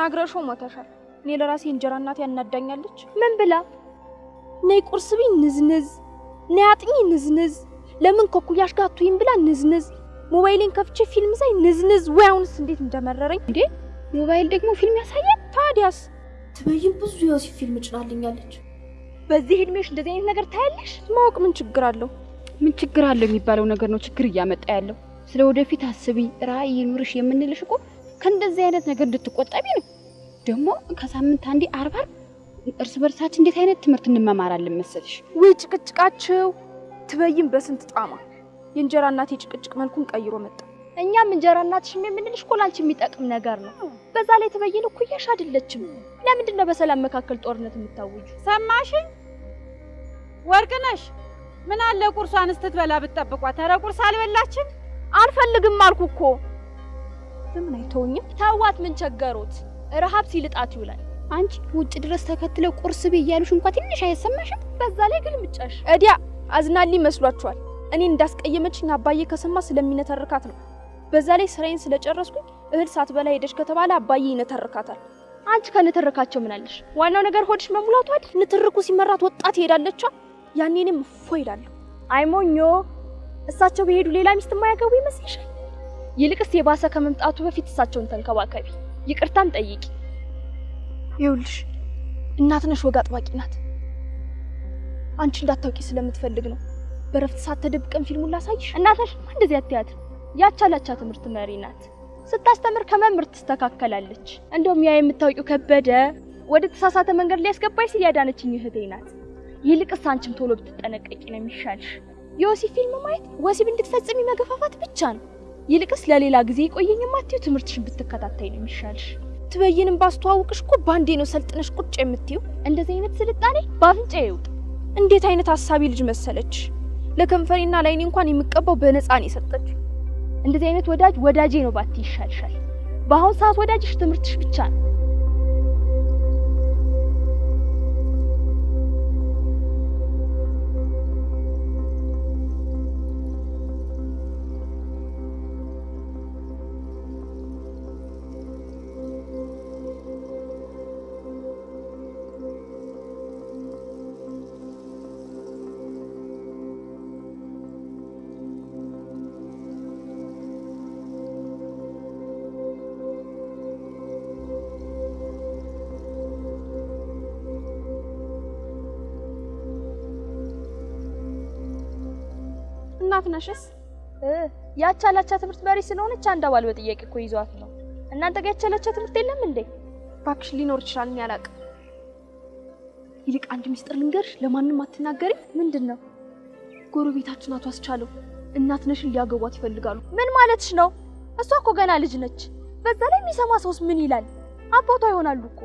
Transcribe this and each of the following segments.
ተናግረሽው ሞተሻል። እኔ ለራሴ እንጀራ እናቴ ያናዳኛለች። ምን ብላ? ነይ ቁርስ ብይ ንዝንዝ፣ ነይ አጥኚ ንዝንዝ፣ ለምን ከኩያሽ ጋር አትይም ብላ ንዝንዝ፣ ሞባይሌን ከፍቼ ፊልም ሳይ ንዝንዝ። ወይ አሁንስ እንዴት እንደመረረኝ እንዴ! ሞባይል ደግሞ ፊልም ያሳያል? ታዲያስ ትበይን ብዙ የወሲብ ፊልም ጭናልኛለች። በዚህ እድሜሽ እንደዚህ አይነት ነገር ታያለሽ? ማወቅ ምን ችግር አለው? ምን ችግር አለው የሚባለው ነገር ነው ችግር እያመጣ ያለው። ስለ ወደፊት አስቢ፣ ራዕይ ይኑርሽ የምንልሽ እኮ ከእንደዚህ አይነት ነገር እንድትቆጠቢ ነው። ደግሞ ከሳምንት አንዴ አርብ አርብ እርስ በርሳችን እንዴት አይነት ትምህርት እንመማራለን መሰልሽ? ወይ ጭቅጭቃቸው ትበይን በስንት ጣማ የእንጀራ እናቴ ጭቅጭቅ መልኩን ቀይሮ መጣ። እኛም እንጀራ እናትሽም የምንልሽ እኮ ላንቺ የሚጠቅም ነገር ነው። በዛ ላይ ትበይን እኩያሽ አይደለችም። ለምንድን ነው በሰላም መካከል ጦርነት የምታውጁ? ሰማሽኝ ወርቅነሽ? ምን አለ ቁርሷን ስትበላ ብትጠብቋት። ኧረ ቁርስ አልበላችም። አልፈልግም አልኩ እኮ። ለምን አይተውኝም? ተዋት፣ ምን ቸገሮት? ረሃብ ሲልጣት ይውላል። አንቺ ውጭ ድረስ ተከትለው ቁርስ ቤ እያሉሽ እንኳ ትንሽ አይሰማሽም? በዛ ላይ ግን ምጫሽ እዲያ አዝናልኝ መስሏችኋል? እኔን እንዳስቀየመችኝ አባዬ ከሰማ ስለሚነተርካት ነው። በዛ ላይ ስራዬን ስለጨረስኩኝ እህል ሳትበላ ሄደች ከተባለ አባዬ ይነተርካታል። አንቺ ከንትርካቸው ምን አለሽ? ዋናው ነገር ሆድሽ መሙላቱ አይደል? ንትርኩ ሲመራት ወጣት ትሄዳለች። ያኔ እኔም እፎ ይላለሁ። አይሞኞ እሳቸው በሄዱ ሌላ ሚስት የማያገቡ ይመስልሻል? ይልቅስ የባሰ ከመምጣቱ በፊት እሳቸውን ተንከባከቢ፣ ይቅርታም ጠይቂ። ይኸውልሽ እናትነሽ ወግ አጥባቂ ናት። አንቺ እንዳታውቂ ስለምትፈልግ ነው። በረፍት ሰዓት ተደብቀን ፊልሙን ላሳይሽ። እናትሽ እንደዚህ አትያት። ያቻላቻ ትምህርት መሪ ናት። ስታስተምር ከመምህር ትስተካከላለች። እንደውም ያ የምታውቂው ከበደ ወደ ተሳሳተ መንገድ ላይ ያስገባኝ ሲል ያዳነችኝ እህቴ ናት። ይልቅስ አንቺም ቶሎ ብትጠነቀቂ ነው የሚሻልሽ። የወሲብ ፊልም ማየት ወሲብ እንድትፈጽሚ መገፋፋት ብቻ ነው። ይልቅስ ለሌላ ጊዜ ቆየኝ የማትይው ትምህርትሽን ብትከታተይ ነው የሚሻልሽ። ትበይንም ባስተዋውቅሽ እኮ ባንዴ ነው ሰልጥነሽ ቁጭ የምትይው። እንደዚህ አይነት ስልጣኔ በአፍንጫ ይውጥ። እንዴት አይነት ሀሳቢ ልጅ መሰለች! ለከንፈሬና ለዓይኔ እንኳን የምቀባው በነፃ ነው የሰጠች። እንደዚህ አይነት ወዳጅ ወዳጄ ነው ባቲ ይሻልሻል። በአሁን ሰዓት ወዳጅሽ ትምህርትሽ ብቻ ነው። እናት ነሽስ? ያቻላቻ ትምህርት መሪ ስለሆነች አንድ አባል በጥያቄ እኮ ይዟት ነው። እናንተ ጋር ያቻላቻ ትምህርት የለም እንዴ? እባክሽ ሊኖር ይችላል፣ እኔ አላውቅም። ይልቅ አንድ ሚስጥር ልንገርሽ፣ ለማንም አትናገሪ። ምንድን ነው? ጎረቤታችን አቶ አስቻለው እናት ነሽን ሊያገቧት ይፈልጋሉ። ምን ማለትሽ ነው? እሷ እኮ ገና ልጅ ነች። በዛ ላይ የሚሰማ ሰውስ ምን ይላል? አባቷ ይሆናሉ እኮ።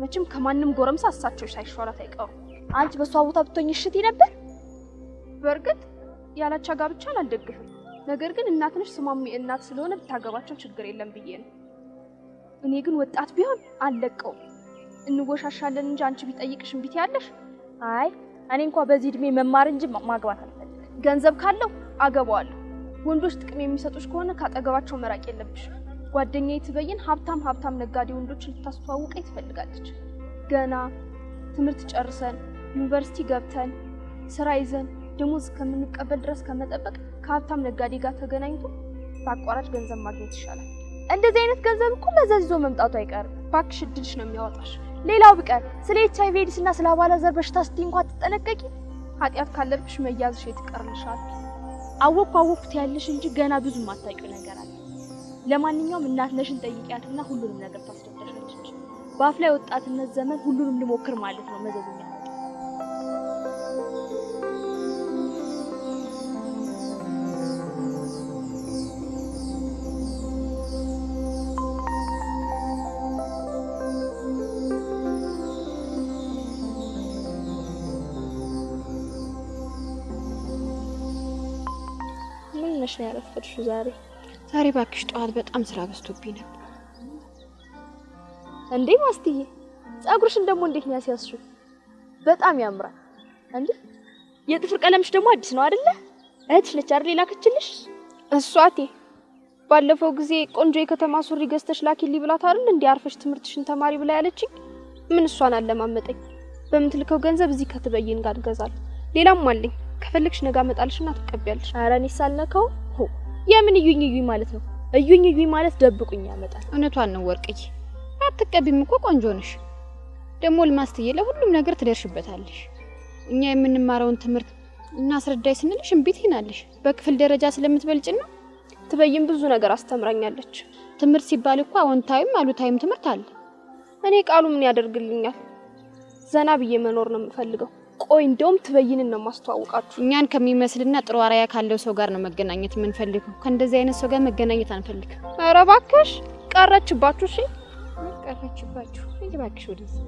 መቼም ከማንም ጎረምሳ እሳቸው ሳይሻላት አይቀሩ። አንቺ በእሷ ቦታ ብትሆኝ እሽቲ ነበር? በእርግጥ ያላቻ ጋብቻን አልደግፍም። ነገር ግን እናት ነሽ ስሟም እናት ስለሆነ ብታገባቸው ችግር የለም ብዬ ነው። እኔ ግን ወጣት ቢሆን አልለቀውም። እንወሻሻለን እንጂ አንቺ ቢጠይቅሽ እምቢ ትያለሽ። አይ እኔ እንኳ በዚህ እድሜ መማር እንጂ ማግባት አልፈልግም። ገንዘብ ካለው አገባዋለሁ። ወንዶች ጥቅም የሚሰጡሽ ከሆነ ካጠገባቸው መራቅ የለብሽ። ጓደኛዬ ትበይን ሀብታም ሀብታም ነጋዴ ወንዶችን ልታስተዋውቀኝ ትፈልጋለች። ገና ትምህርት ጨርሰን ዩኒቨርሲቲ ገብተን ስራ ይዘን ደሞዝ እስከምንቀበል ድረስ ከመጠበቅ ከሀብታም ነጋዴ ጋር ተገናኝቶ በአቋራጭ ገንዘብ ማግኘት ይሻላል። እንደዚህ አይነት ገንዘብ እኮ መዘዝ ይዞ መምጣቱ አይቀርም። እባክሽ እድልሽ ነው የሚያወጣሽ። ሌላው ቢቀር ስለ ኤች አይቪ ኤድስ እና ስለ አባላዘር በሽታ ስትይ እንኳን ትጠነቀቂ። ኃጢአት ካለብሽ መያዝሽ የት ይቀርልሻል። አወቅኩ አወቅኩት ያለሽ እንጂ ገና ብዙ የማታውቂው ነገር አለ። ለማንኛውም እናትሽን ጠይቂያትና ሁሉንም ነገር ታስረዳሻለች። በአፍ ላይ ወጣትነት ዘመን ሁሉንም ልሞክር ማለት ነው መዘዙ ነሽ ነው ያረፈድሽው ዛሬ? ዛሬ ባክሽ ጠዋት በጣም ስራ በዝቶብኝ ነበር። እንዴ ማስትዬ፣ ጸጉርሽን ደግሞ እንዴት ነው ያስያዝሽው? በጣም ያምራል። እንዴ የጥፍር ቀለምሽ ደግሞ አዲስ ነው አይደለ? እህትሽ ነች አይደል የላከችልሽ? እሷ እቴ ባለፈው ጊዜ ቆንጆ የከተማ ሱሪ ገዝተሽ ላኪልኝ ብላት አይደል እንዲህ አርፈሽ ትምህርትሽን ተማሪ ብላ ያለችኝ። ምን እሷን አለማመጠኝ። በምትልከው ገንዘብ እዚህ ከትበይን ጋር እንገዛለን። ሌላም አለኝ ከፈለግሽ ነገ አመጣልሽና ትቀቢያለሽ። ኧረ እኔ ሳልነካው ሆ የምን እዩኝ እዩኝ ማለት ነው? እዩኝ እዩኝ ማለት ደብቁኝ ያመጣል። እውነቷን ነው ወርቅዬ። አትቀቢም እኮ ቆንጆ ነሽ። ደግሞ ልማስትዬ ለሁሉም ነገር ትደርሽበታለሽ። እኛ የምንማረውን ትምህርት እናስረዳይ ስንልሽ እምቢ ትይናለሽ። በክፍል ደረጃ ስለምትበልጭና ትበይን ብዙ ነገር አስተምራኛለች። ትምህርት ሲባል እኮ አዎንታዊም አሉታዊም ትምህርት አለ። እኔ ቃሉ ምን ያደርግልኛል? ዘና ብዬ መኖር ነው የምፈልገው። ቆይ እንደውም ትበይንን ነው ማስተዋወቃችሁ። እኛን ከሚመስልና ጥሩ አርአያ ካለው ሰው ጋር ነው መገናኘት የምንፈልገው። ከእንደዚህ አይነት ሰው ጋር መገናኘት አንፈልግም። ኧረ እባክሽ ቀረችባችሁ። እሺ ቀረችባችሁ። እባክሽ ወደዚህ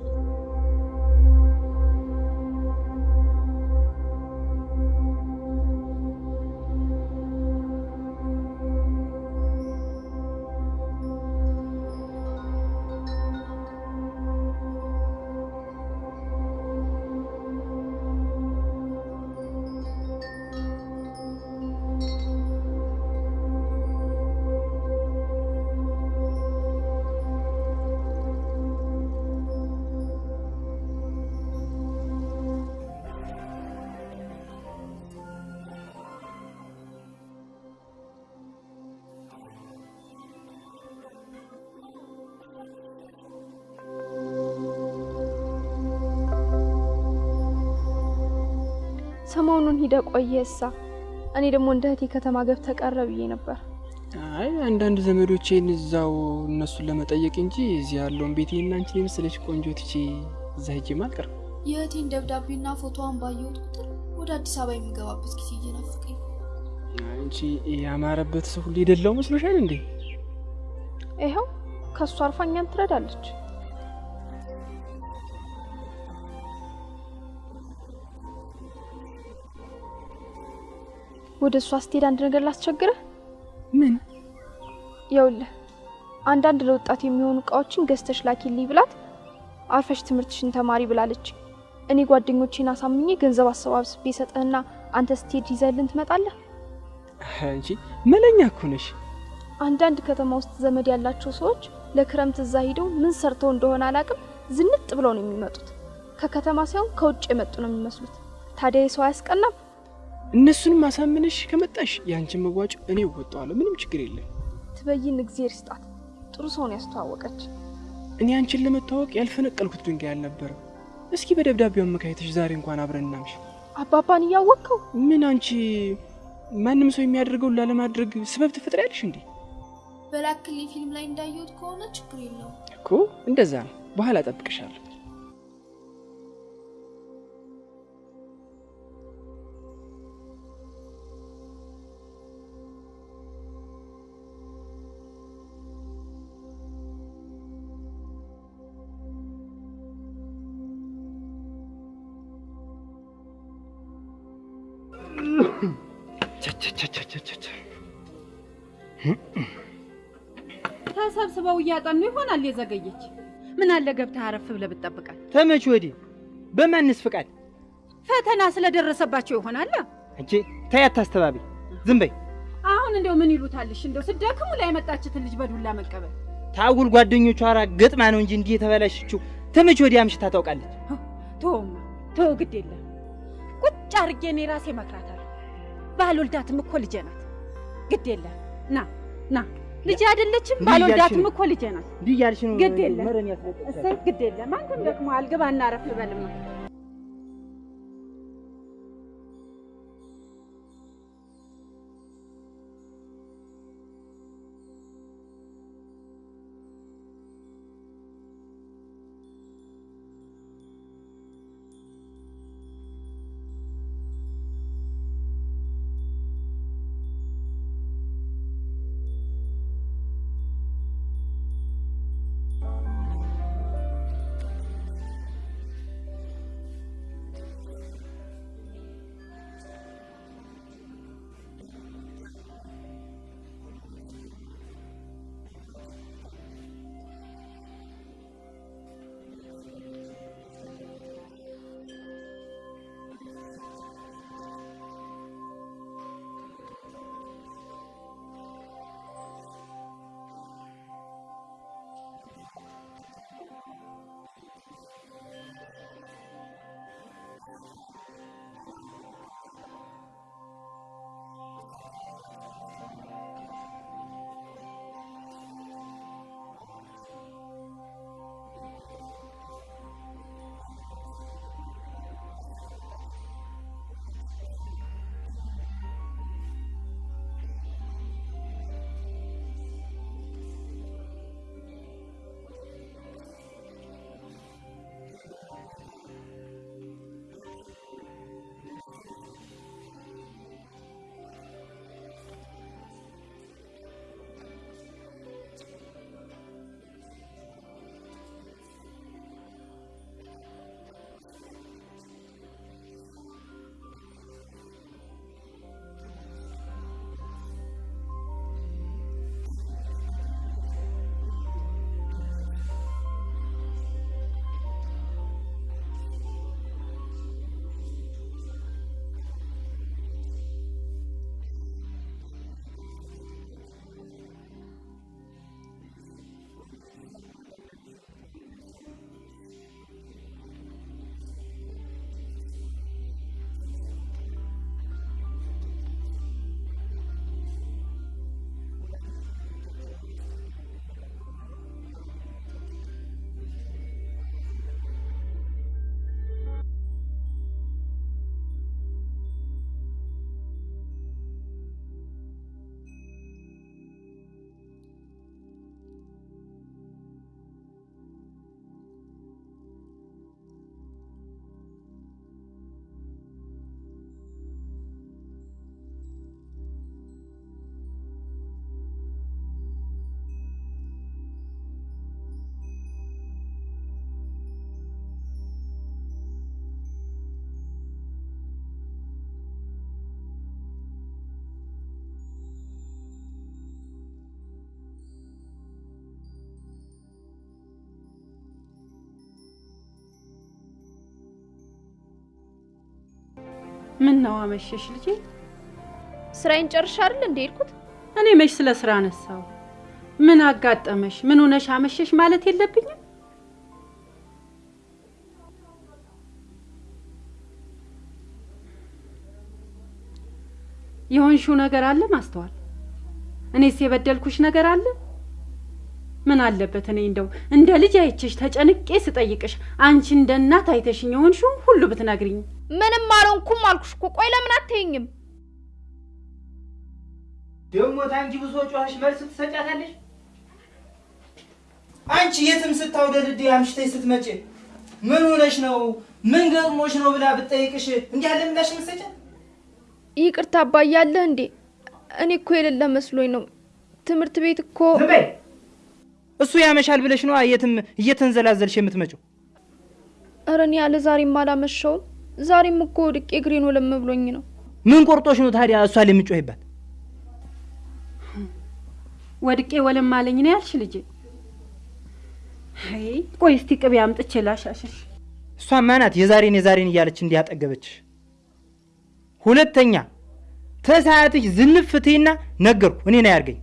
ሰሞኑን ሂደ ቆየ እሳ እኔ ደግሞ እንደ እህቴ ከተማ ገብተ ቀረ ብዬ ነበር። አይ አንዳንድ ዘመዶቼን እዛው እነሱን ለመጠየቅ እንጂ እዚህ ያለውን ቤቴና አንቺን የመሰለች ቆንጆ ትቼ እዛ ሄጄም አልቀርም። የእህቴን ደብዳቤና ፎቶዋን ባየሁት ቁጥር ወደ አዲስ አበባ የሚገባበት ጊዜ እየናፈቀኝ አንቺ ያማረበት ሰው ሁሉ የደላው መስሎሻል እንዴ? ይኸው ከእሱ እኛን ትረዳለች። ወደ እሷ ስትሄድ አንድ ነገር ላስቸግረህ። ምን ይኸውልህ አንዳንድ ለወጣት የሚሆኑ እቃዎችን ገዝተሽ ላኪልኝ ብላት አርፈሽ ትምህርትሽን ተማሪ ብላለች። እኔ ጓደኞቼን አሳምኜ ገንዘብ አሰባስቤ ሰጠህና አንተ ስትሄድ ይዘህልን ትመጣለህ። አንቺ መለኛ እኮ ነሽ። አንዳንድ ከተማ ውስጥ ዘመድ ያላቸው ሰዎች ለክረምት እዛ ሂደው ምን ሰርተው እንደሆነ አላቅም ዝንጥ ብለው ነው የሚመጡት። ከከተማ ሳይሆን ከውጭ የመጡ ነው የሚመስሉት። ታዲያ የሰው አያስቀናም? እነሱንም አሳምነሽ ከመጣሽ የአንቺን መዋጮ እኔ እወጣዋለሁ። ምንም ችግር የለም። ትበይን እግዜር ይስጣት። ጥሩ ሰውን ያስተዋወቀች። እኔ አንቺን ለመታወቅ ያልፈነቀልኩት ድንጋይ አልነበረም። እስኪ በደብዳቤው አመካኝተሽ ዛሬ እንኳን አብረን እናምሽ። አባባን እያወቅከው ምን አንቺ ማንም ሰው የሚያደርገውን ላለማድረግ ስበብ ትፈጥሪያለሽ እንዴ? በላክልኝ ፊልም ላይ እንዳየሁት ከሆነ ችግር የለውም። እኮ እንደዛ ነው። በኋላ እጠብቅሻለሁ። እያጠኑ ይሆናል የዘገየች። ምን አለ ገብተህ አረፍ ብለህ ብትጠብቃት። ተመች ወዲህ በማንስ ፍቃድ ፈተና ስለደረሰባቸው ይሆናል። እንጂ ተይ አታስተባቢ፣ ዝም በይ። አሁን እንደው ምን ይሉታልሽ? እንደው ስደክሙ ላይ የመጣችትን ልጅ በዱላ መቀበል። ታጉል ጓደኞቿ ራ ገጥማ ነው እንጂ እንዲህ የተበላሸችው ተመች ወዲህ አምሽታ ታውቃለች። ተወውማ ተወው፣ ግድ የለም ቁጭ አርጌ እኔ ራሴ እመክራታለሁ። ባልወልዳትም እኮ ልጄ ናት። ግድ የለም ና ና፣ ልጅ አይደለችም? እያልሽ እኮ ልጄ ናት። ግድ የለም። ግድ የለም። አንተም ደግሞ አልግባ እናረፍ በልማ ምን ነው አመሸሽ ልጄ? ስራዬን ጨርሻ አይደል እንደ ሄድኩት? እኔ መች ስለ ስራ አነሳው? ምን አጋጠመሽ? ምን ሆነሽ አመሸሽ ማለት የለብኝም? የሆንሽው ነገር አለ ማስተዋል? እኔስ የበደልኩሽ ነገር አለ? ምን አለበት እኔ እንደው እንደ ልጅ አይቼሽ ተጨንቄ ስጠይቅሽ አንቺ እንደ እናት አይተሽኝ የሆንሽውን ሁሉ ብትነግሪኝ። ምንም አልሆንኩም አልኩሽ እኮ። ቆይ ለምን አትይኝም? ደግሞ ታንቺ ብሶ ጮኸሽ መልስ ትሰጫታለሽ? አንቺ የትም ስታውደልድ አምሽተሽ ስትመጪ ምን ሆነሽ ነው ምን ገጥሞሽ ነው ብላ ብትጠይቅሽ እንዲህ ያለ ምላሽ የምትሰጫት? ይቅርታ አባዬ አለህ እንዴ? እኔ እኮ የሌለ መስሎኝ ነው። ትምህርት ቤት እኮ እሱ ያመሻል ብለሽ ነዋ የትም እየተንዘላዘልሽ የምትመጪው። ኧረ እኔ ያለ ዛሬም አላመሸውም። ዛሬም እኮ ወድቄ እግሬን ወለም ብሎኝ ነው። ምን ቆርጦሽ ነው ታዲያ እሷ ላይ የምጮህባት? ወድቄ ወለም አለኝ ነው ያልሽ ልጄ? አይ ቆይ እስቲ ቅቤ አምጥቼ ላሻሽሽ። እሷማ ናት የዛሬን የዛሬን እያለች እንዲያጠገበችሽ። ሁለተኛ ተሰዓትሽ ዝንፍቴና ነገርኩ እኔ ነው ያርገኝ።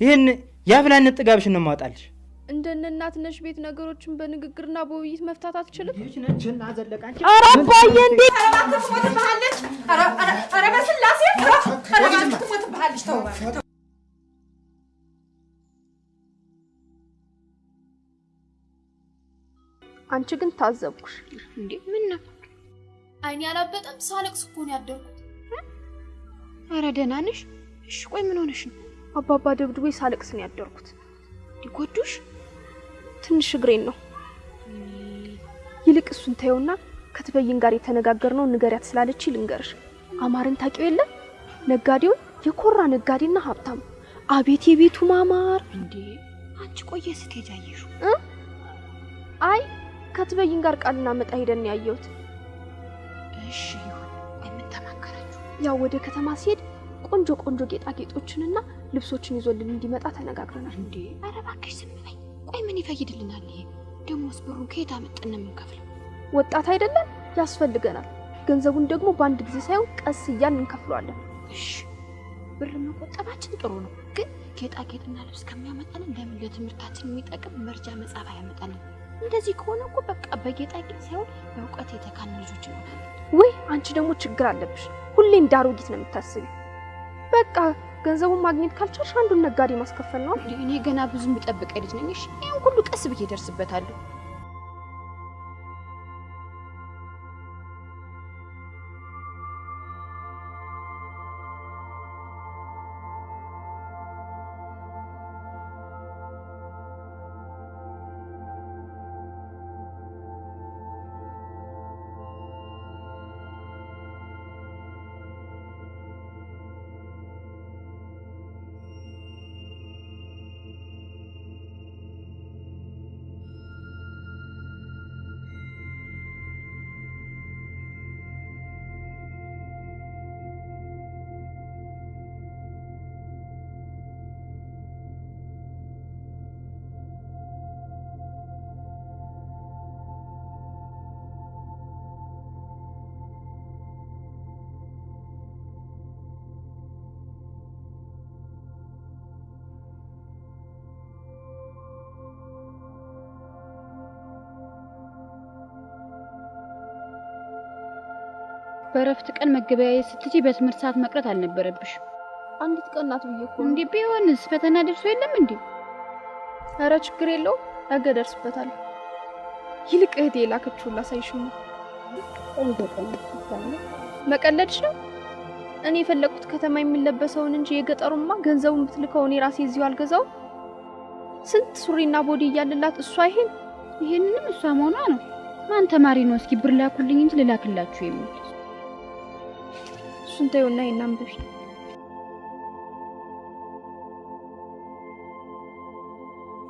ይህን የአፍላነት ጥጋብሽን ነው የማወጣልሽ። እንደነ እናት ነሽ ቤት ነገሮችን በንግግርና በውይይት መፍታት አትችልም? ኧረ አባዬ እንዴት ኧረ በስላሴ ትሞትብሃለች። ተው አንቺ ግን ታዘብኩሽ። እንዴ ምን ነው? አይኔ አላበጠም። ሳለቅስ እኮ ነው ያደርኩት። ኧረ ደህና ነሽ? እሺ ቆይ ምን ሆነሽ ነው? አባባ ደብድቦ ሳለቅስ ነው ያደርኩት። ሊጎዱሽ? ትንሽ እግሬን ነው። ይልቅ እሱን ተየውና ከትበይን ጋር የተነጋገርነው ንገሪያት ስላለች ልንገርሽ። አማርን ታውቂው የለም ነጋዴውን፣ የኮራ ነጋዴና ሀብታም። አቤት የቤቱ ማማር! እንዴ አንቺ ቆየ ስትሄጂ አየሽው? አይ ከትበይን ጋር ቃልና መጣ ሄደን ያየሁት። እሺ ይሁን።? ያው ወደ ከተማ ሲሄድ ቆንጆ ቆንጆ ጌጣጌጦችንና ልብሶችን ይዞልን እንዲመጣ ተነጋግረናል። እንዴ ኧረ እባክሽ ዝም በይ። ቆይ ምን ይፈይድልናል ይሄ? ደሞስ ብሩን ከየት አመጣን ነው የምንከፍለው? ወጣት አይደለም ያስፈልገናል። ገንዘቡን ደግሞ በአንድ ጊዜ ሳይሆን ቀስ እያልን እንከፍለዋለን። እሺ ብር መቆጠባችን ጥሩ ነው፣ ግን ጌጣጌጥና ልብስ ከሚያመጣልን ለምን ለትምህርታችን የሚጠቅም መርጃ መጽሐፍ አያመጣልን? እንደዚህ ከሆነ እኮ በቃ በጌጣጌጥ ሳይሆን በእውቀት የተካን ልጆች እንሆናለን። ውይ አንቺ ደግሞ ችግር አለብሽ። ሁሌ እንደ አሮጊት ነው የምታስቢ። በቃ ገንዘቡን ማግኘት ካልቻልሽ አንዱን ነጋዴ ማስከፈል ነው። እኔ ገና ብዙ የምጠብቀኝ ልጅ ነኝ። ይሄን ሁሉ ቀስ ብዬ እደርስበታለሁ። በእረፍት ቀን መገበያየት ስትጂ በትምህርት ሰዓት መቅረት አልነበረብሽ። አንዲት ቀን ናት ብዬ እኮ እንዲህ ቢሆንስ ፈተና ደርሶ የለም እንዴ? ኧረ ችግር የለው ነገ ደርስበታለሁ። ይልቅ እህቴ የላከችውን ላሳይሽው ነው። መቀለድሽ ነው? እኔ የፈለኩት ከተማ የሚለበሰውን እንጂ የገጠሩማ ገንዘቡን ብትልከው እኔ ራሴ እዚሁ አልገዛው። ስንት ሱሪና ቦዲ እያለላት እሷ ይሄን ይሄንንም እሷ መሆኗ ነው። ማን ተማሪ ነው እስኪ ብር ላኩልኝ እንጂ ልላክላችሁ የሚል እሱን ተይውና አንብቢ።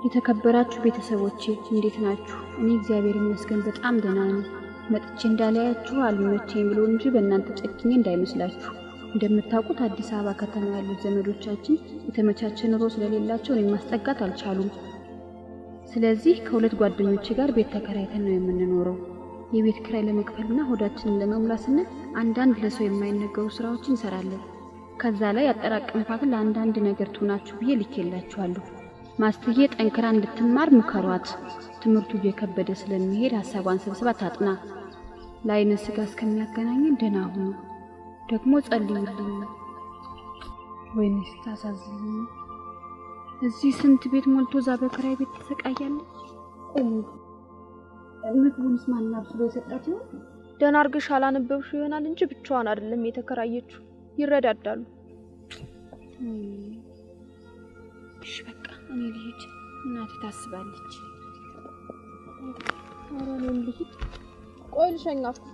የተከበራችሁ ቤተሰቦቼ እንዴት ናችሁ? እኔ እግዚአብሔር ይመስገን በጣም ደህና ነኝ። መጥቼ እንዳላያችሁ አልመቼኝ ብሎ እንጂ በእናንተ ጨክኜ እንዳይመስላችሁ። እንደምታውቁት አዲስ አበባ ከተማ ያሉት ዘመዶቻችን የተመቻቸ ኑሮ ስለሌላቸው እኔን ማስጠጋት አልቻሉም። ስለዚህ ከሁለት ጓደኞቼ ጋር ቤት ተከራይተን ነው የምንኖረው። የቤት ኪራይ ለመክፈልና ሆዳችንን ለመሙላት ስንል አንዳንድ ለሰው የማይነገሩ ስራዎችን እንሰራለን። ከዛ ላይ ያጠራቀምኳትን ለአንዳንድ ነገር ትሆናችሁ ብዬ ልኬላችኋለሁ። ማስትዬ ጠንክራ እንድትማር ምከሯት። ትምህርቱ እየከበደ ስለሚሄድ ሀሳቧን ሰብስባ ታጥና። ለአይነ ስጋ እስከሚያገናኘን ደህና ሁኑ። ደግሞ ጸልዩልኝ። ወይኔ ስታሳዝኝ! እዚህ ስንት ቤት ሞልቶ እዛ በክራይ ቤት ትሰቃያለች። ቆሙ ምግቡንስ ማን አብስሎ የሰጣት ይሆን? ደህና አርግሽ አላነበብሽው ይሆናል እንጂ ብቻዋን አይደለም የተከራየችው። ይረዳዳሉ። እሺ በቃ እኔ ልሂድ። እናቴ ታስባለች። ኧረ እኔም ልሂድ። ቆይ ልሸኛችሁ።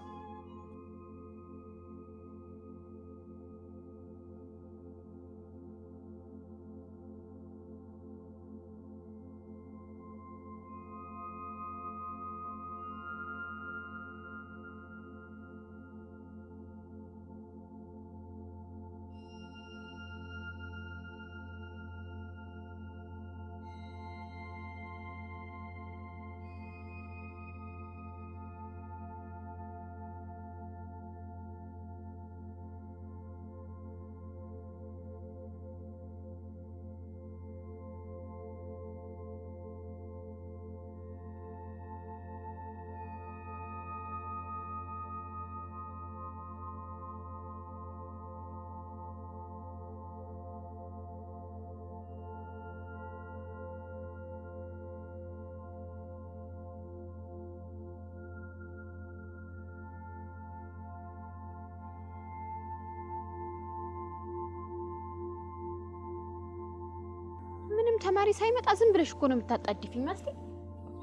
ተማሪ ሳይመጣ ዝም ብለሽ እኮ ነው የምታጣድፊኝ ማስቴ።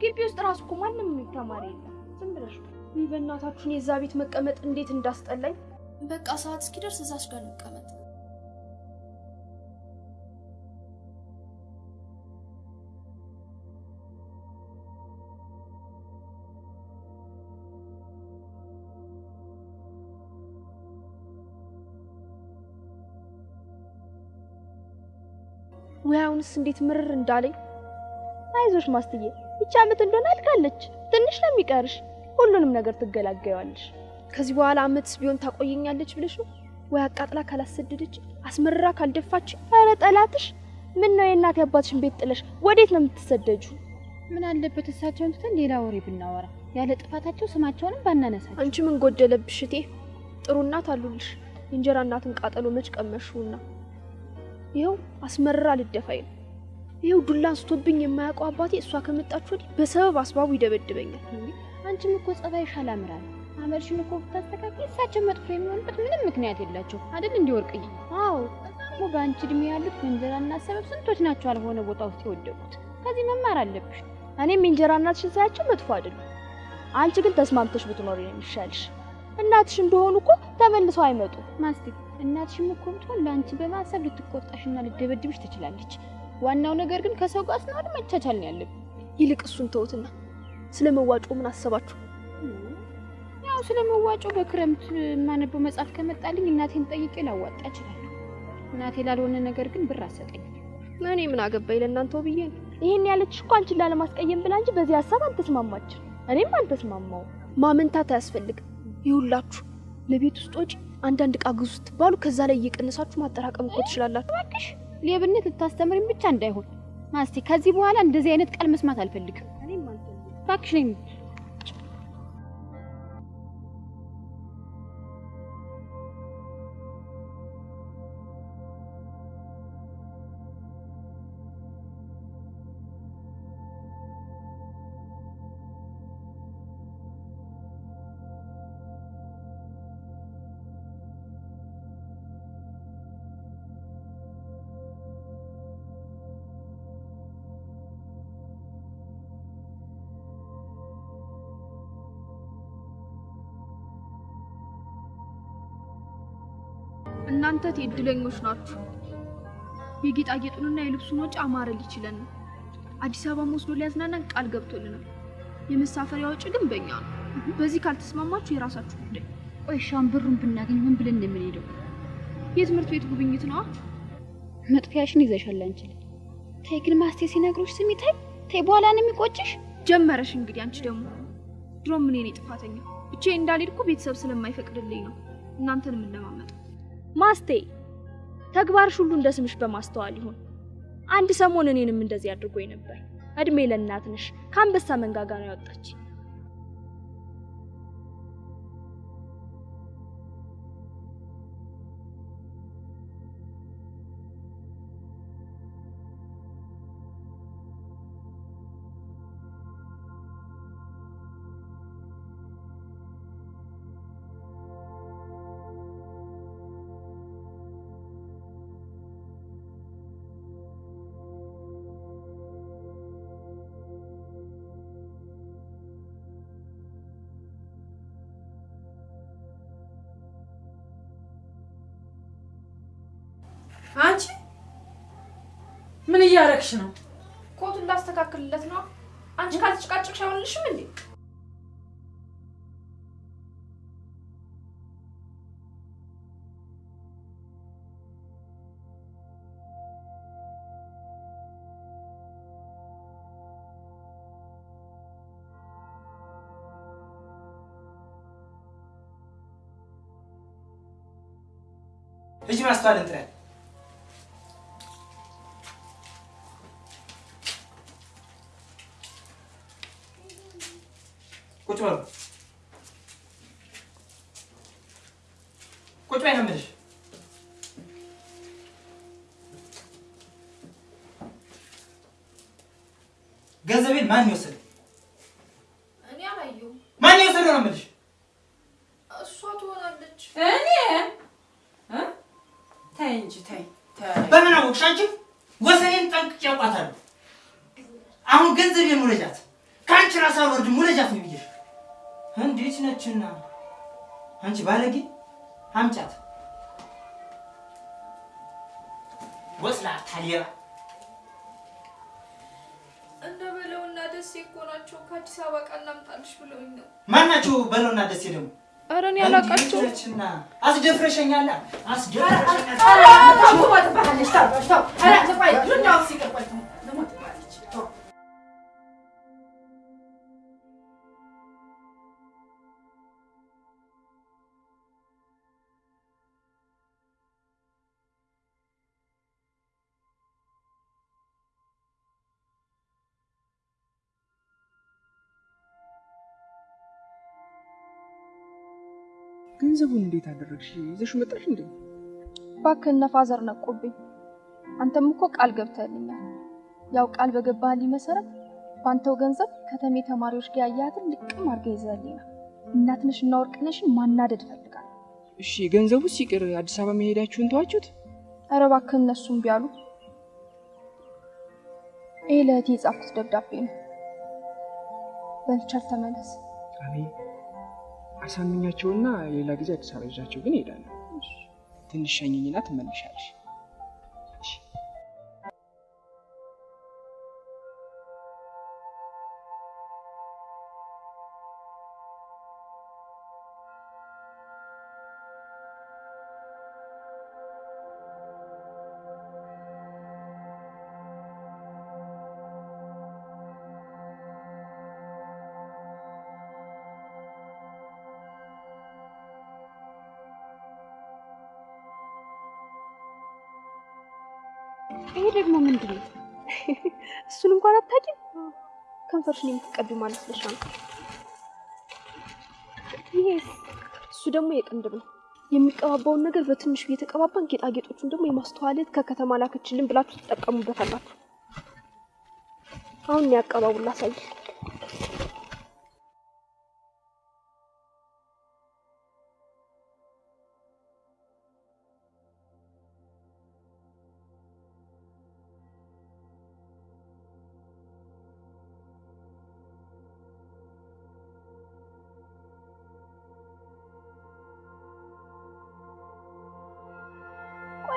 ግቢ ውስጥ ራሱ እኮ ማንም ተማሪ የለም። ዝም ብለሽ በእናታችሁን የዛ ቤት መቀመጥ እንዴት እንዳስጠላኝ። በቃ ሰዓት እስኪደርስ እዛች ጋር እንቀመጥ። ወይ አሁንስ እንዴት ምርር እንዳለኝ። አይዞሽ ማስትዬ፣ ይቺ ዓመት እንደሆነ አልካለች። ትንሽ ነው የሚቀርሽ። ሁሉንም ነገር ትገላገያለሽ። ከዚህ በኋላ አመትስ ቢሆን ታቆየኛለች ብለሽ ነው? ወይ አቃጥላ ካላሰደደች አስመርራ ካልደፋች ኧረ ጠላትሽ! ምን ነው የእናት አባትሽን ቤት ጥለሽ ወዴት ነው የምትሰደጁ? ምን አለበት እሳቸውን ትተን ሌላ ወሬ ብናወራ፣ ያለ ጥፋታቸው ስማቸውንም ባናነሳቸው። አንቺ ምን ጎደለብሽ እቴ? ጥሩ እናት አሉልሽ። የእንጀራ እናትን ቃጠሎ መች ቀመሽውና? ይኸው አስመርራ ልደፋኝ ነው። ይኸው ዱላ አንስቶብኝ የማያውቀው አባቴ እሷ ከመጣች ወዲህ በሰበብ አስባቡ ይደበድበኛል። አንቺም እኮ ጸባይሽ አላምራል። አመልሽን እኮ ብታስተካክል እሳቸው መጥፎ የሚሆንበት ምንም ምክንያት የላቸው አይደል? እንዲ ወርቅዬ። አዎ ደግሞ በአንቺ እድሜ ያሉት በእንጀራና ሰበብ ስንቶች ናቸው አልሆነ ቦታ ውስጥ የወደቁት። ከዚህ መማር አለብሽ። እኔም የእንጀራ እናትሽን ሳያቸው መጥፎ አይደሉም። አንቺ ግን ተስማምተሽ ብትኖሪ ነው የሚሻልሽ። እናትሽ እንደሆኑ እኮ ተመልሰው አይመጡም። ማስቲ እናትሽም እኮ ብትሆን ለአንቺ በማሰብ ልትቆጣሽና ልደበድብሽ ትችላለች። ዋናው ነገር ግን ከሰው ጋር ስናወድ መቻቻል ነው ያለብን። ይልቅ እሱን ተውትና ስለ መዋጮ ምን አሰባችሁ? ያው ስለ መዋጮ በክረምት የማነበው መጽሐፍ ከመጣልኝ እናቴን ጠይቄ ላዋጣ እችላለሁ። እናቴ ላልሆነ ነገር ግን ብር አሰጠኝ። እኔ ምን አገባኝ ለእናንተው ብዬ ነው። ይህን ያለችሽ እኮ አንቺን ላለማስቀየም ብላ እንጂ በዚህ ሀሳብ አልተስማማችም። እኔም አልተስማማውም። ማመንታት አያስፈልግም። ይሁላችሁ ለቤት ውስጥ ወጪ አንዳንድ ዕቃ ግዙ ስትባሉ ከዛ ላይ እየቀነሳችሁ ማጠራቀም እኮ ትችላላችሁ። እባክሽ ሌብነት ልታስተምሪኝ ብቻ እንዳይሆን ማስቲ። ከዚህ በኋላ እንደዚህ አይነት ቃል መስማት አልፈልግም። እባክሽ ነኝ እናንተ እድለኞች ናችሁ። የጌጣጌጡንና የልብሱን ወጪ አማረል ይችለን ነው። አዲስ አበባ ወስዶ ሊያዝናናን ቃል ገብቶልናል። የመሳፈሪያ ወጪ ግን በእኛ ነው። በዚህ ካልተስማማችሁ የራሳችሁ ጉዳይ። ቆይ ሻም ብሩን ብናገኝ ምን ብለን እንደምንሄደው? የትምህርት ቤት ጉብኝት ነዋ። መጥፊያሽን ይዘሻል አንቺ። ተይ ግን ማስቴ ሲነግሮሽ ስሚ። ተይ ተይ፣ በኋላ ነው የሚቆጭሽ። ጀመረሽ እንግዲህ አንቺ ደግሞ ድሮም እኔ ነኝ ጥፋተኛ። ብቻዬን እንዳልሄድ እኮ ቤተሰብ ስለማይፈቅድልኝ ነው እናንተንም እንደማመጣው። ማስቴ ተግባርሽ ሁሉ እንደ ስምሽ በማስተዋል ይሁን። አንድ ሰሞን እኔንም እንደዚህ አድርጎኝ ነበር። እድሜ ለእናት ነሽ። ከአንበሳ መንጋጋ ነው ያወጣች። እያረግሽ ነው? ኮቱ እንዳስተካክልለት ነው። አንቺ ካልተጨቃጨቅሽ አይሆንልሽም እንዴ? ልጅ ማስተዋል እንትን ማን የወሰደ? እኔ አላየሁም። ማን የወሰደው ነው የምልሽ? እሷ ትሆናለች። እኔ እ? ተይ እንጂ ተይ ተይ። በምን አወቅሽ አንቺ? ወሰኔን ጠንቅቄ አውቃታለሁ። አሁን ገንዘቤን ሙለጃት፣ ከአንቺ ራስ አልወርድም ሙለጃት ነው ብዬሽ። እንዴት ነችና አንቺ ባለጌ አምጫት። ወስላታ ሌባ እነ በለውና ደሴ እኮ ናቸው ከአዲስ አበባ ዕቃ እናምጣልሽ ብለውኝ ነው። ማናቸው? በለውና ደሴ ደግሞ ኧረ እኔ አላውቃቸውም። አስደፍረሸኛላ አስደፍረሸኛል። ገንዘቡን እንዴት አደረግሽ? ይዘሽ መጣሽ እንዴ? እባክህ እነ ፋዘር ነቁብኝ። አንተም እኮ ቃል ገብተህልኛል። ያው ቃል በገባህልኝ መሰረት በአንተው ገንዘብ ከተሜ ተማሪዎች ጋር ያያትን ልቅም አድርገህ ይዘህልኝ ነው። እናትነሽ እና ወርቅነሽን ማናደድ እፈልጋለሁ። እሺ ገንዘቡ ሲቅር አዲስ አበባ መሄዳችሁን ተዋችሁት? ኧረ እባክህ እነሱም ቢያሉ ይህ ለእህቴ የጻፍኩት ደብዳቤ ነው። በልቸር ተመለስ። አሜን። አሳምኛቸውና ሌላ ጊዜ አዲስ አበባ ይዣቸው ግን እሄዳለሁ። ትንሽ ሸኝኝና ትመልሻለሽ። ከንፈርሽን የምትቀቢው ማለት ለሻ ነው። ይሄ እሱ ደግሞ የቅንድብ ነው። የሚቀባባውን ነገር በትንሹ እየተቀባባን ጌጣጌጦቹን ደግሞ የማስተዋለት ከከተማ ላከችልን ብላችሁ ትጠቀሙበታላችሁ። አሁን ያቀባቡን ላሳይ።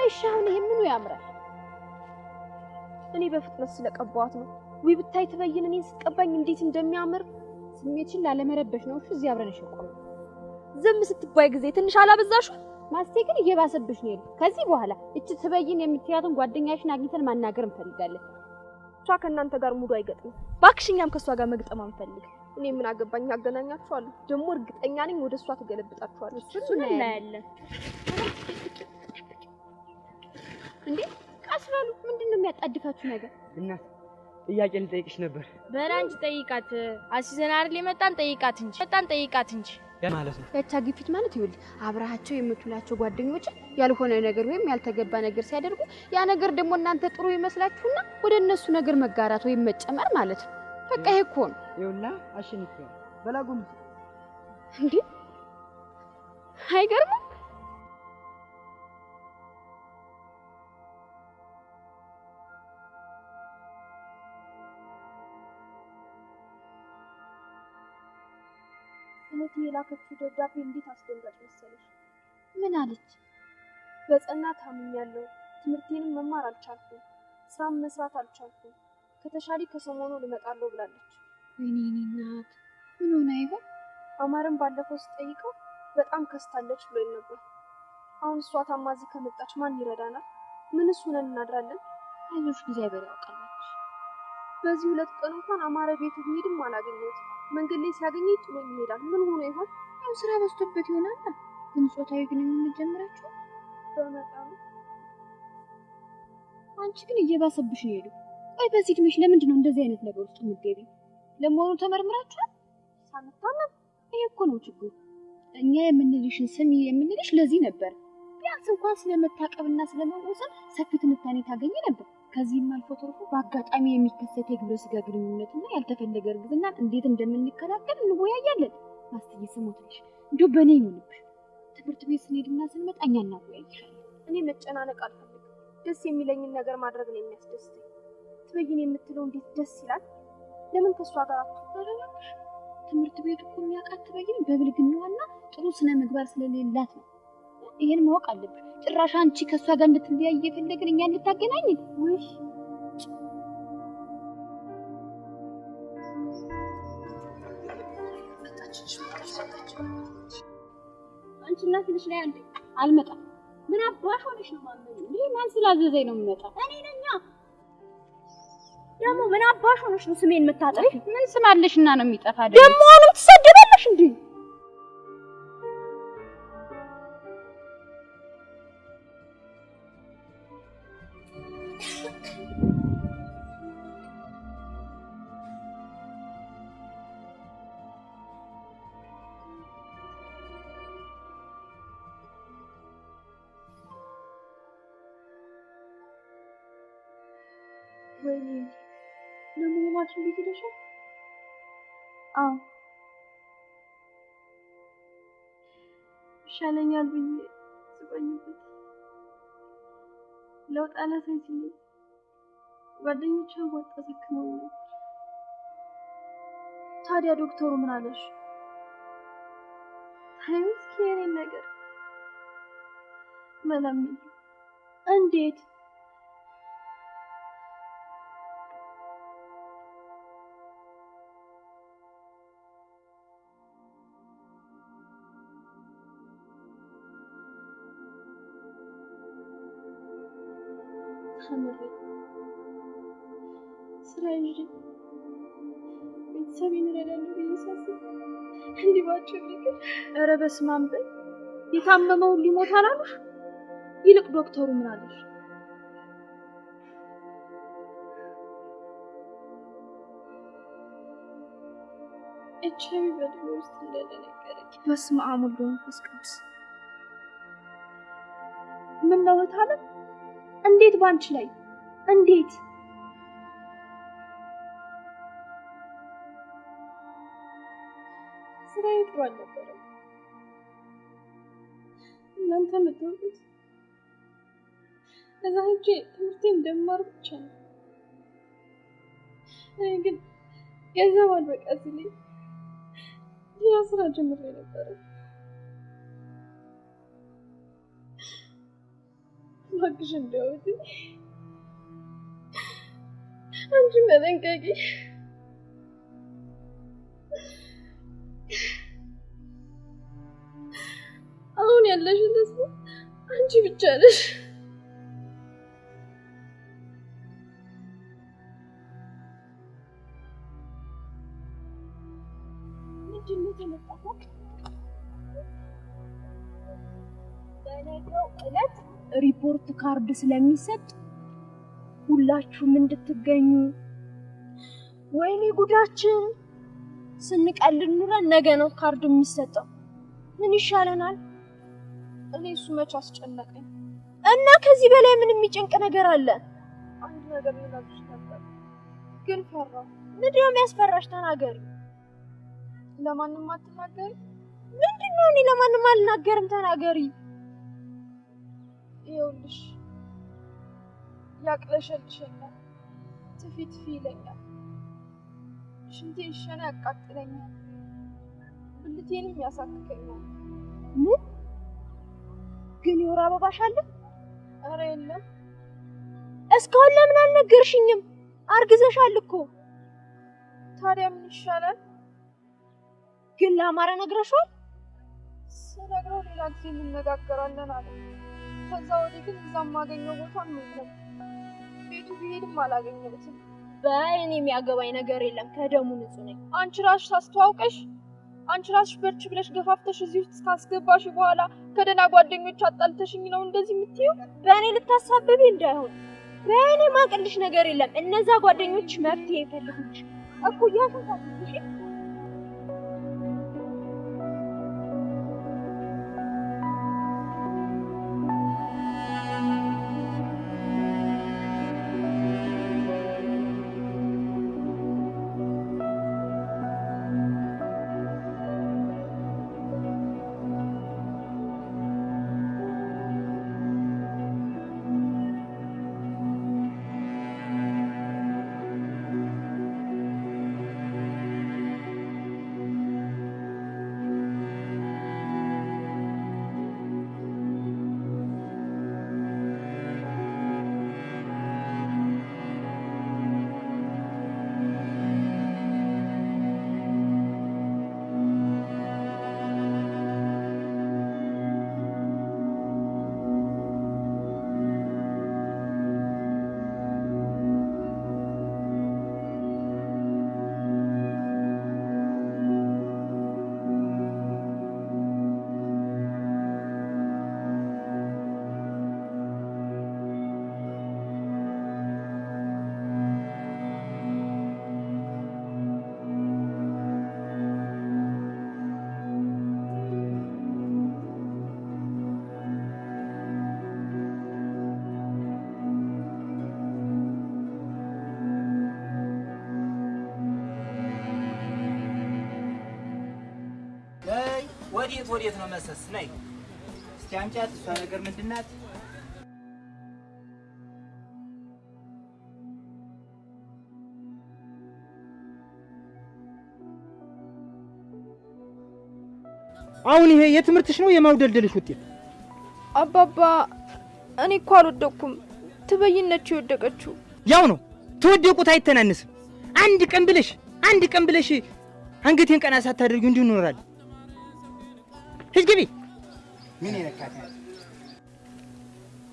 እሺ፣ አሁን ይሄ ምኑ ያምራል? እኔ በፍጥነት ስለቀባዋት ነው። ውይ ብታይ ትበይን እኔን ስትቀባኝ እንዴት እንደሚያምር ስሜትሽን ላለመረበሽ ነው። እሺ፣ እዚህ አብረን እንሸቆም። ዝም ስትባይ ጊዜ ትንሽ አላበዛሹ? ማስቴ ግን እየባሰብሽ ነው ከዚህ በኋላ እች ትበይን የምትያትን ጓደኛሽን አግኝተን ማናገር እንፈልጋለን። እሷ ከእናንተ ጋር ሙሉ አይገጥምም። እባክሽ እኛም ከእሷ ጋር መግጠም አንፈልግ። እኔ ምን አገባኝ? አገናኛችኋለሁ። ደግሞ እርግጠኛ ነኝ ወደ እሷ ትገለብጣችኋለች። እሱን እናያለን። እንዴ ቀስ በሉ። ምንድን ነው የሚያጣድፋችሁ ነገር? እናት ጥያቄ ልጠይቅሽ ነበር በላ እንጂ ጠይቃት። አሲዘን አይደል የመጣን ጠይቃት እንጂ መጣን ጠይቃት እንጂ ማለት ነው። ያቻ ግፊት ማለት ይኸውልህ አብረሃቸው የምትውላቸው ጓደኞች ያልሆነ ነገር ወይም ያልተገባ ነገር ሲያደርጉ ያ ነገር ደግሞ እናንተ ጥሩ ይመስላችሁና ወደ እነሱ ነገር መጋራት ወይም መጨመር ማለት ነው። በቃ ይሄ እኮ ነው ይኸውላ አሸንፊያለሁ። በላጎም እንዴ አይገርምም? የላከችው ደብዳቤ እንዴት አስደንጋጭ መሰለሽ! ምን አለች? በጸና ታምኛለሁ። ትምህርቴንም መማር አልቻልኩም። ስራም መስራት አልቻልኩም። ከተሻለ ከሰሞኑ ልመጣለሁ ብላለች። ወይኔ እኔ እናት ምን ሆነ ይሆን? አማርን ባለፈው ስጠይቀው በጣም ከስታለች ብሎኝ ነበር። አሁን እሷ ታማ እዚህ ከመጣች ማን ይረዳናል? ምንስ ሆነን እናድራለን? አይዞሽ እግዚአብሔር ያውቃል። በዚህ ሁለት ቀን እንኳን አማረ ቤቱ ብሄድም አላገኘሁትም። መንገድ ላይ ሲያገኘኝ ጥሎኝ ይሄዳል። ምን ሆኖ ይሆን? ያው ስራ በዝቶበት ይሆናል። ግን ጾታዊ ግንኙነት ጀምራችሁ በመጠኑ አንቺ ግን እየባሰብሽ ነው ሄዱ። ቆይ በዚህ እድሜሽ ለምንድን ነው እንደዚህ አይነት ነገር ውስጥ የምትገቢ? ለመሆኑ ተመርምራችኋል? ሳንታመም ይሄ እኮ ነው ችግሩ። እኛ የምንልሽን ስሚ የምንልሽ ለዚህ ነበር። ቢያንስ እንኳን ስለመታቀብና ስለመወሰን ሰፊ ትንታኔ ታገኝ ነበር። ከዚህም አልፎ ተርፎ በአጋጣሚ የሚከሰት የግብረ ስጋ ግንኙነትና ያልተፈለገ እርግዝና እንዴት እንደምንከላከል እንወያያለን። ማስትዬ ስሞትልሽ እንዲሁ በእኔ ይሁንብሽ። ትምህርት ቤት ስንሄድና ስንመጣ እኛ እናወያይሻለን። እኔ መጨናነቅ አልፈልግም። ደስ የሚለኝን ነገር ማድረግ ነው የሚያስደስተኝ። ትበይን የምትለው እንዴት ደስ ይላል። ለምን ከእሷ ጋር አትተረረሽ? ትምህርት ቤቱ እኮ የሚያውቃት ትበይን በብልግናዋና ጥሩ ስነ ምግባር ስለሌላት ነው። ይሄን ማወቅ አለብሽ። ጭራሽ አንቺ ከእሷ ጋር እንድትለያይ እየፈለግን እኛ እንድታገናኝን ወይ አንቺ እናት ልጅ ላይ አንዴ አልመጣም። ምን አባሽ ሆነሽ ነው ማመን? ይህ ማን ስላዘዘኝ ነው የምመጣው? እኔ ነኛ። ደግሞ ምን አባሽ ሆነሽ ነው ስሜን የምታጠፊ? ምን ስም አለሽና ነው የሚጠፋ? ደግሞ አሁንም ትሰደባለሽ እንዴ? ይሻለኛል ብዬ ስቆይበት ለውጥ አላሳይ ሲለኝ ጓደኞቼ ወጣ ተክመውኝ ነበር። ታዲያ ዶክተሩ ምን አለሽ? ታዩ እስኪ ነገር መለምን እንዴት ተምሬ ስራ ይዤ ቤተሰቤን እረዳለሁ ብዬ ሳስብ እንዲህ ባጭር ነገር ኧረ በስመ አብ በይ። የታመመውን ሊሞት አላሉሽ? ይልቅ ዶክተሩ ምን አለሽ? ኤች አይ ቪ በደሜ ውስጥ እንዳለ ነገረኝ። በስመ አብ ወወልድ ወመንፈስ ቅዱስ። ምን ነው እህት አለም? እንዴት ባንቺ ላይ እንዴት? ስራዬ ጥሩ አልነበረም። እናንተ የምትወዱት እዛ ሄጄ ትምህርቴን እንደምማር ብቻ ነው። እኔ ግን ገንዘብ አልበቃ ሲለኝ ሌላ ስራ ጀምሬ ነበረ። እባክሽ እንደውት አንቺ መጠንቀቂ። አሁን ያለሽን ተስፋ አንቺ ብቻ ነሽ። ካርድ ስለሚሰጥ ሁላችሁም እንድትገኙ። ወይኔ ጉዳችን! ስንቀልድ ኑረን ነገ ነው ካርድ የሚሰጠው። ምን ይሻለናል? እኔ እሱ መች አስጨነቀኝ። እና ከዚህ በላይ ምን የሚጨንቅ ነገር አለ? አንድ ነገር ልነግርሽ ነበር ግን ፈራሁ። ምንድነው የሚያስፈራሽ? ተናገሪ። ለማንም አትናገሪ። ምንድነው? እኔ ለማንም አልናገርም። ተናገሪ። ይኸውልሽ ያቅለሸልሸኛል፣ ትፊ ትፊ ይለኛል፣ ሽንቴን ሸና ያቃጥለኛል፣ ብልቴንም ያሳክከኛል። ምን ግን የወር አበባሽ አለ? ኧረ የለም። እስካሁን ለምን አልነገርሽኝም? አርግዘሻል እኮ። ታዲያ ምን ይሻላል? ግን ለአማረ ነግረሽዋል? ስነግረው ሌላ ጊዜ እንነጋገራለን አለ። ከዛ ወዲህ ግን እዛ የማገኘው ቦታ ቤቱ ቢሄድም አላገኘሁትም። በእኔ የሚያገባኝ ነገር የለም። ከደሙ ንጹህ ነኝ። አንቺ ራስሽ ታስተዋውቀሽ አንቺ ራስሽ በርች ብለሽ ገፋፍተሽ እዚህ ውስጥ ካስገባሽ በኋላ ከደህና ጓደኞች አጣልተሽኝ ነው እንደዚህ የምትይው? በእኔ ልታሳብቢ እንዳይሆን። በእኔ ማቅልሽ ነገር የለም። እነዛ ጓደኞች መፍትሄ ይፈልጉልሽ። እኩያሽን ወዴት ወዴት ነው መሰስ? ነይ እስቲ አምጫት። እሷ ነገር ምንድን ናት? አሁን ይሄ የትምህርትሽ ነው የማውደልደልሽ ውጤት? አባባ እኔ እኮ አልወደቅኩም። ትበይነች የወደቀችው ያው ነው ተወደቁት አይተናነስም። አንድ ቀን ብለሽ አንድ ቀን ብለሽ አንገቴን ቀና ሳታደርጊው እንዲሁ እንኖራለን። ሂጅ ግቢ። ምን?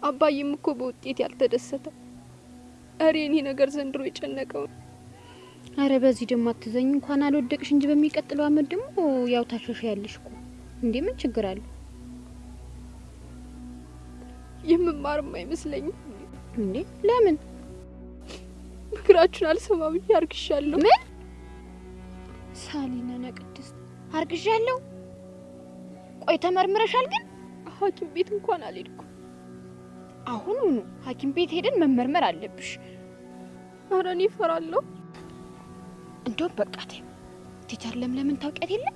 አባዬም እኮ በውጤት ያልተደሰተ እሬ እኔ ነገር ዘንድሮ የጨነቀው አረ በዚህ ደግሞ አትዘኝ። እንኳን አልወደቅሽ እንጂ በሚቀጥለው አመት ደግሞ ያው ታሻሻያለሽ እኮ እንዴ። ምን ችግር አለ የምማርም አይመስለኝም። እንዴ? ለምን ምክራችሁን አልሰማ ብዬ አርግሻለሁ። ምን ሳሊና ቅድስት አርግዣለሁ? ቆይ ተመርምረሻል? ግን ሐኪም ቤት እንኳን አልሄድኩም። አሁኑኑ ሐኪም ቤት ሄደን መመርመር አለብሽ። ኧረ እኔ እፈራለሁ። እንደውም በቃ ተይው። ቲቸር ለምለምን ታውቂያት የለ?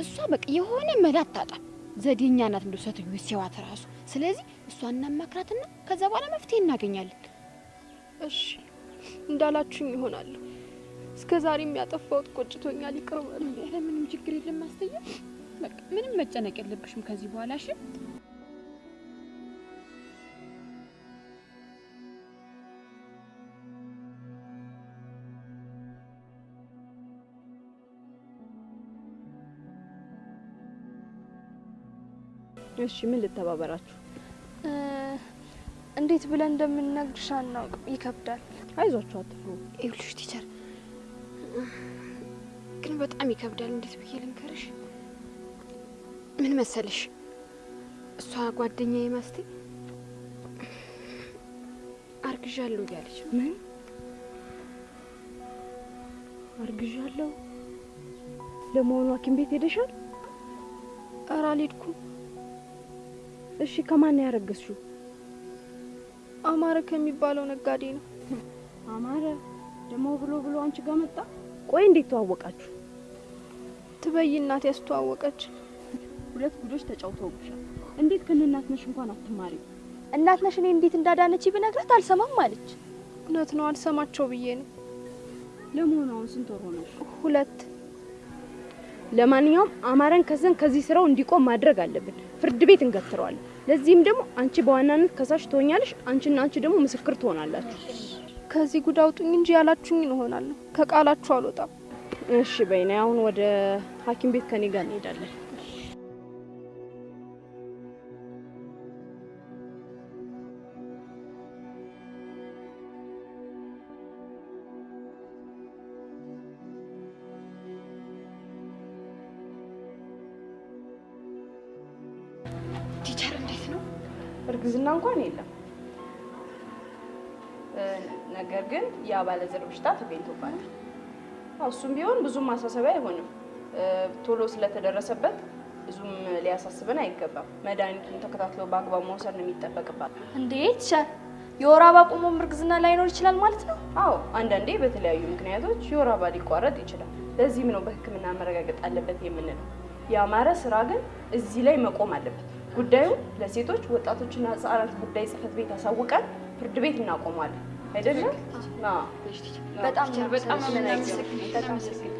እሷ በቃ የሆነ መላ አታጣም። ዘዴኛ ናት እንደው ሴትዮ ሲዋት ራሱ። ስለዚህ እሷ እናማክራትና ከዛ በኋላ መፍትሄ እናገኛለን። እሺ እንዳላችሁኝ ይሆናለሁ። እስከ ዛሬም ያጠፋሁት ቆጭቶኛል። ይቅር በሉ። ምንም ችግር የለም በቃ ምንም መጨነቅ የለብሽም ከዚህ በኋላ እሺ። እሺ ምን ልተባበራችሁ? እንዴት ብለን እንደምንነግርሽ አናውቅም። ይከብዳል። አይዟችሁ፣ አትፍሩ። ይኸውልሽ ቲቸር ግን በጣም ይከብዳል። እንዴት ብዬ ልንገርሽ? ምን መሰልሽ፣ እሷ ጓደኛዬ ማስቴ አርግዣለሁ እያለች ምን አርግዣለሁ? ለመሆኑ ሐኪም ቤት ሄደሻል? ኧረ አልሄድኩም። እሺ ከማን ያረገዝሽው? አማረ ከሚባለው ነጋዴ ነው። አማረ ደግሞ ብሎ ብሎ አንቺ ጋር መጣ። ቆይ እንዴት ተዋወቃችሁ? ትበይ እናት ያስተዋወቀች። ሁለት ጉዶች ተጫውተውብሻል። እንዴት ከእናት ነሽ እንኳን አትማሪም? እናት ነሽ እኔ እንዴት እንዳዳነች ብነግራት አልሰማም አለች። እውነት ነው አልሰማቸው ብዬ ነው። ለመሆኑ አሁን ስንት ወር ሆነሽ? ሁለት ለማንኛውም አማረን ከዘን ከዚህ ስራው እንዲቆም ማድረግ አለብን። ፍርድ ቤት እንገትረዋለን። ለዚህም ደግሞ አንቺ በዋናነት ከሳሽ ትሆኛለሽ። አንቺና አንቺ ደግሞ ምስክር ትሆናላችሁ። ከዚህ ጉድ አውጡኝ እንጂ ያላችሁኝን እሆናለሁ። ከቃላችሁ አልወጣም። እሺ በይና አሁን ወደ ሐኪም ቤት ከኔ ጋር እንሄዳለን። ግን የአባለዘር በሽታ ተገኝቶባታል። እሱም ቢሆን ብዙም ማሳሰቢያ አይሆንም። ቶሎ ስለተደረሰበት ብዙም ሊያሳስበን አይገባም። መድኃኒቱን ተከታትሎ በአግባብ መውሰድ ነው የሚጠበቅባት። እንዴት ቻል የወር አበባ ቆሞም እርግዝና ላይኖር ይችላል ማለት ነው? አዎ፣ አንዳንዴ በተለያዩ ምክንያቶች የወር አበባ ሊቋረጥ ይችላል። ለዚህም ነው በሕክምና መረጋገጥ አለበት የምንለው። የአማረ ስራ ግን እዚህ ላይ መቆም አለበት። ጉዳዩ ለሴቶች ወጣቶችና ህጻናት ጉዳይ ጽሕፈት ቤት አሳውቀን ፍርድ ቤት እናቆማለን። አይደለም? አዎ። በጣም በጣም ነው